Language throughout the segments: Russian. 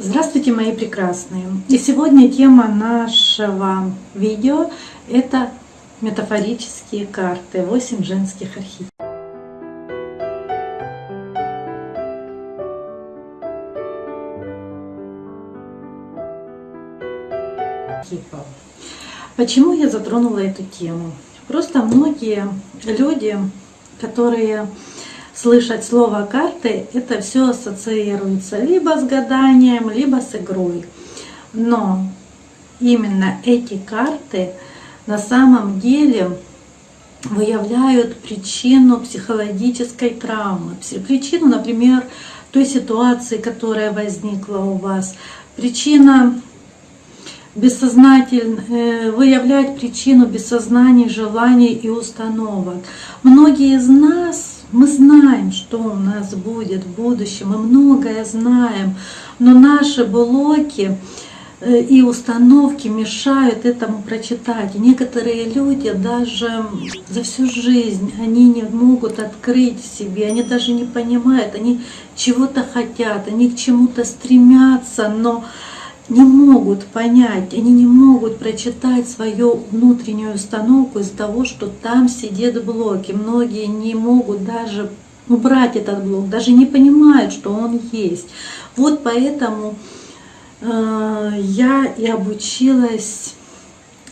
Здравствуйте, мои прекрасные! И сегодня тема нашего видео – это метафорические карты, 8 женских архетипов. Почему я затронула эту тему? Просто многие люди, которые слышать слово карты, это все ассоциируется либо с гаданием, либо с игрой. Но именно эти карты на самом деле выявляют причину психологической травмы, причину, например, той ситуации, которая возникла у вас, причина бессознательно э, выявлять причину бессознаний, желаний и установок. Многие из нас мы знаем, что у нас будет в будущем, мы многое знаем, но наши блоки э, и установки мешают этому прочитать. И некоторые люди даже за всю жизнь они не могут открыть себе, они даже не понимают, они чего-то хотят, они к чему-то стремятся, но не могут понять, они не могут прочитать свою внутреннюю установку из-за того, что там сидят блоки. Многие не могут даже убрать этот блок, даже не понимают, что он есть. Вот поэтому э, я и обучилась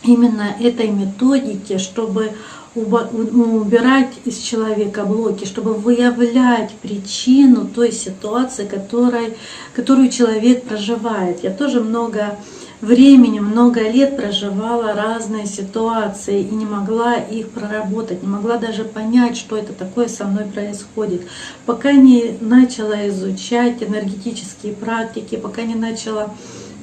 именно этой методике, чтобы убирать из человека блоки, чтобы выявлять причину той ситуации, которой, которую человек проживает. Я тоже много времени, много лет проживала разные ситуации и не могла их проработать, не могла даже понять, что это такое со мной происходит. Пока не начала изучать энергетические практики, пока не начала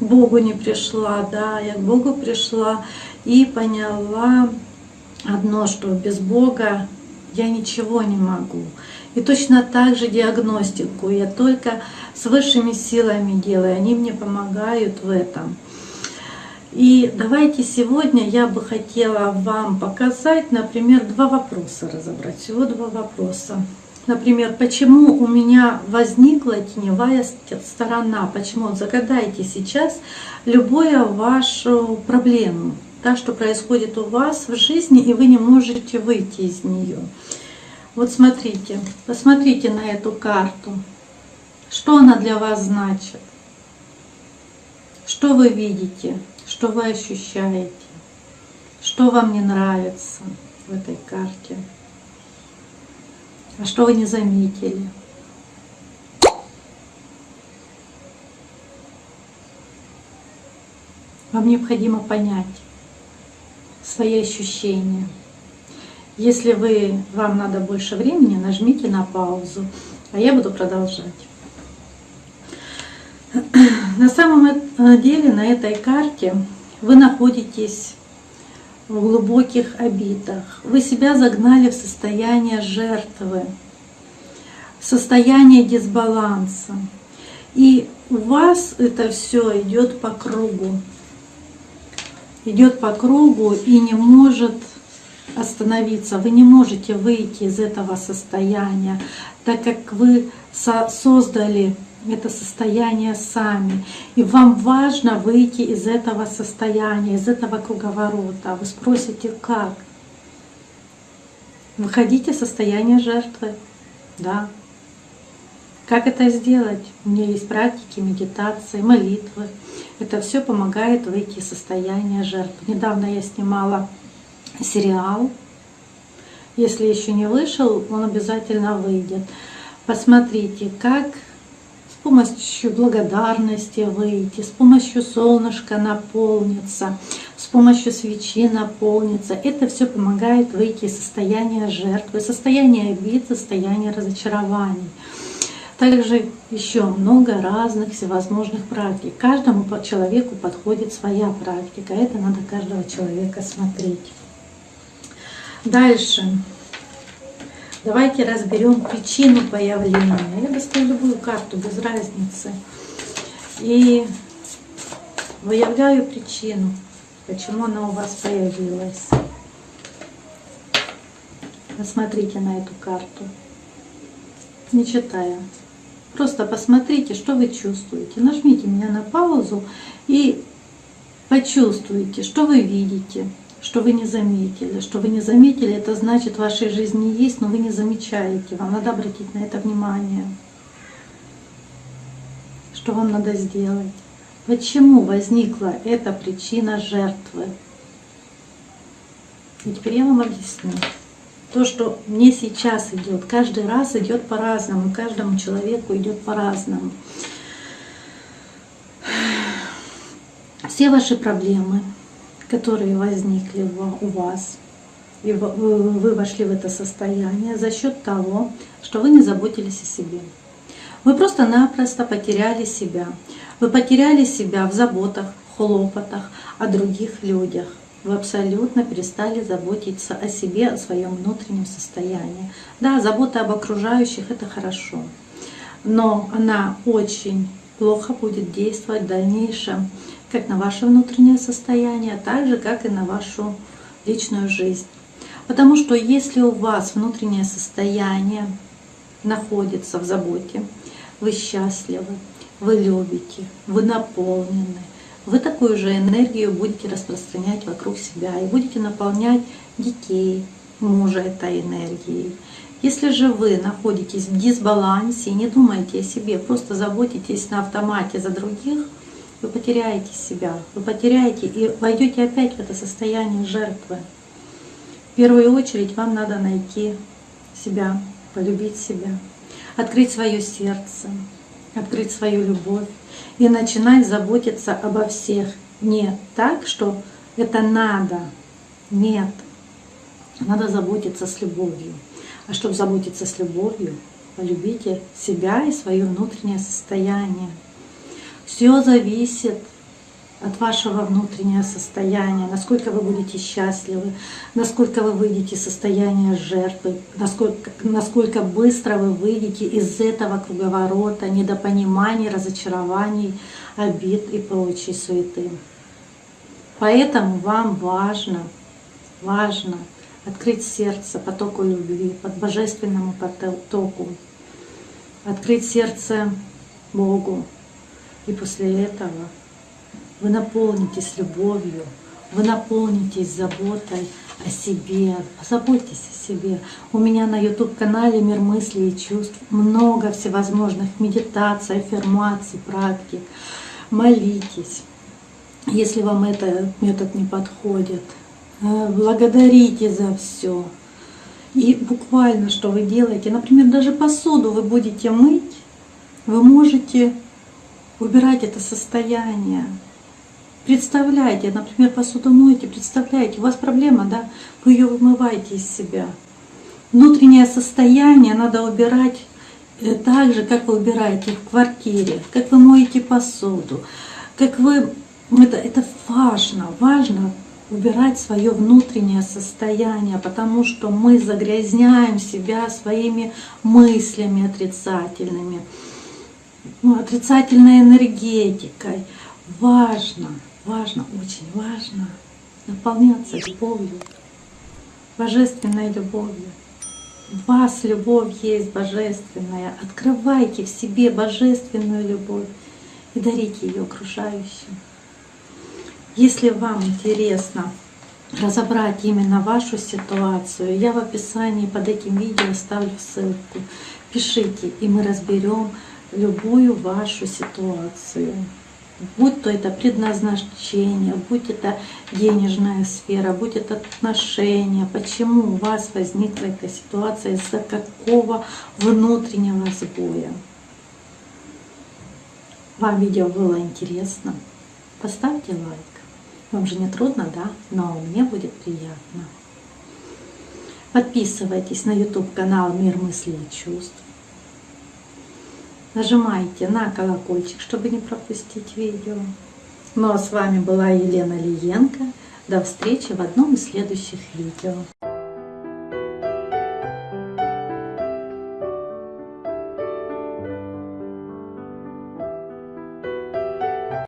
Богу не пришла, да, я к Богу пришла и поняла, одно, что без Бога я ничего не могу. И точно так же диагностику я только с высшими силами делаю, они мне помогают в этом. И давайте сегодня я бы хотела вам показать, например, два вопроса разобрать. Всего два вопроса. Например, почему у меня возникла теневая сторона? Почему? Загадайте сейчас любую вашу проблему да, что происходит у вас в жизни, и вы не можете выйти из нее. Вот смотрите, посмотрите на эту карту. Что она для вас значит? Что вы видите? Что вы ощущаете? Что вам не нравится в этой карте? А что вы не заметили? Вам необходимо понять, свои ощущения. Если вы, вам надо больше времени, нажмите на паузу, а я буду продолжать. На самом деле на этой карте вы находитесь в глубоких обидах. Вы себя загнали в состояние жертвы, в состояние дисбаланса. И у вас это все идет по кругу идет по кругу и не может остановиться. Вы не можете выйти из этого состояния, так как вы создали это состояние сами. И вам важно выйти из этого состояния, из этого круговорота. Вы спросите, как? Выходите из состояния жертвы. Да. Как это сделать? У меня есть практики, медитации, молитвы. Это все помогает выйти из состояния жертвы. Недавно я снимала сериал. Если еще не вышел, он обязательно выйдет. Посмотрите, как с помощью благодарности выйти, с помощью солнышка наполниться, с помощью свечи наполниться. Это все помогает выйти из состояния жертвы, состояния обид, состояния разочарований. Также еще много разных всевозможных практик. Каждому человеку подходит своя практика. Это надо каждого человека смотреть. Дальше. Давайте разберем причину появления. Я достаю любую карту, без разницы. И выявляю причину, почему она у вас появилась. Посмотрите на эту карту, не читая. Просто посмотрите, что вы чувствуете. Нажмите меня на паузу и почувствуйте, что вы видите, что вы не заметили. Что вы не заметили, это значит, в вашей жизни есть, но вы не замечаете. Вам надо обратить на это внимание. Что вам надо сделать? Почему возникла эта причина жертвы? И теперь я вам объясню. То, что мне сейчас идет, каждый раз идет по-разному, каждому человеку идет по-разному. Все ваши проблемы, которые возникли у вас, и вы вошли в это состояние за счет того, что вы не заботились о себе. Вы просто-напросто потеряли себя. Вы потеряли себя в заботах, хлопотах о других людях. Вы абсолютно перестали заботиться о себе, о своем внутреннем состоянии. Да, забота об окружающих – это хорошо, но она очень плохо будет действовать в дальнейшем как на ваше внутреннее состояние, так же, как и на вашу личную жизнь. Потому что если у вас внутреннее состояние находится в заботе, вы счастливы, вы любите, вы наполнены, вы такую же энергию будете распространять вокруг себя и будете наполнять детей, мужа этой энергией. Если же вы находитесь в дисбалансе и не думаете о себе, просто заботитесь на автомате за других, вы потеряете себя, вы потеряете и войдете опять в это состояние жертвы. В первую очередь вам надо найти себя, полюбить себя, открыть свое сердце, открыть свою любовь и начинать заботиться обо всех. Не так, что это надо. Нет. Надо заботиться с любовью. А чтобы заботиться с любовью, полюбите себя и свое внутреннее состояние. Все зависит от вашего внутреннего состояния, насколько вы будете счастливы, насколько вы выйдете из состояния жертвы, насколько, насколько быстро вы выйдете из этого круговорота недопониманий, разочарований, обид и прочей суеты. Поэтому вам важно, важно открыть сердце потоку любви, под божественному потоку, открыть сердце Богу. И после этого вы наполнитесь любовью, вы наполнитесь заботой о себе, позаботьтесь о себе. У меня на YouTube-канале «Мир мыслей и чувств» много всевозможных медитаций, аффирмаций, практик. Молитесь, если вам этот метод не подходит. Э, благодарите за все. И буквально, что вы делаете, например, даже посуду вы будете мыть, вы можете убирать это состояние, Представляете, например, посуду моете, представляете, у вас проблема, да, вы ее вымываете из себя. Внутреннее состояние надо убирать э, так же, как вы убираете в квартире, как вы моете посуду, как вы... Это, это важно, важно убирать свое внутреннее состояние, потому что мы загрязняем себя своими мыслями отрицательными, ну, отрицательной энергетикой. Важно важно, очень важно наполняться любовью, божественной любовью. В вас любовь есть божественная. Открывайте в себе божественную любовь и дарите ее окружающим. Если вам интересно разобрать именно вашу ситуацию, я в описании под этим видео оставлю ссылку. Пишите, и мы разберем любую вашу ситуацию будь то это предназначение, будь это денежная сфера, будь это отношения, почему у вас возникла эта ситуация, из-за какого внутреннего сбоя. Вам видео было интересно? Поставьте лайк. Вам же не трудно, да? Но мне будет приятно. Подписывайтесь на YouTube канал Мир мыслей и чувств. Нажимайте на колокольчик, чтобы не пропустить видео. Ну а с вами была Елена Лиенко. До встречи в одном из следующих видео.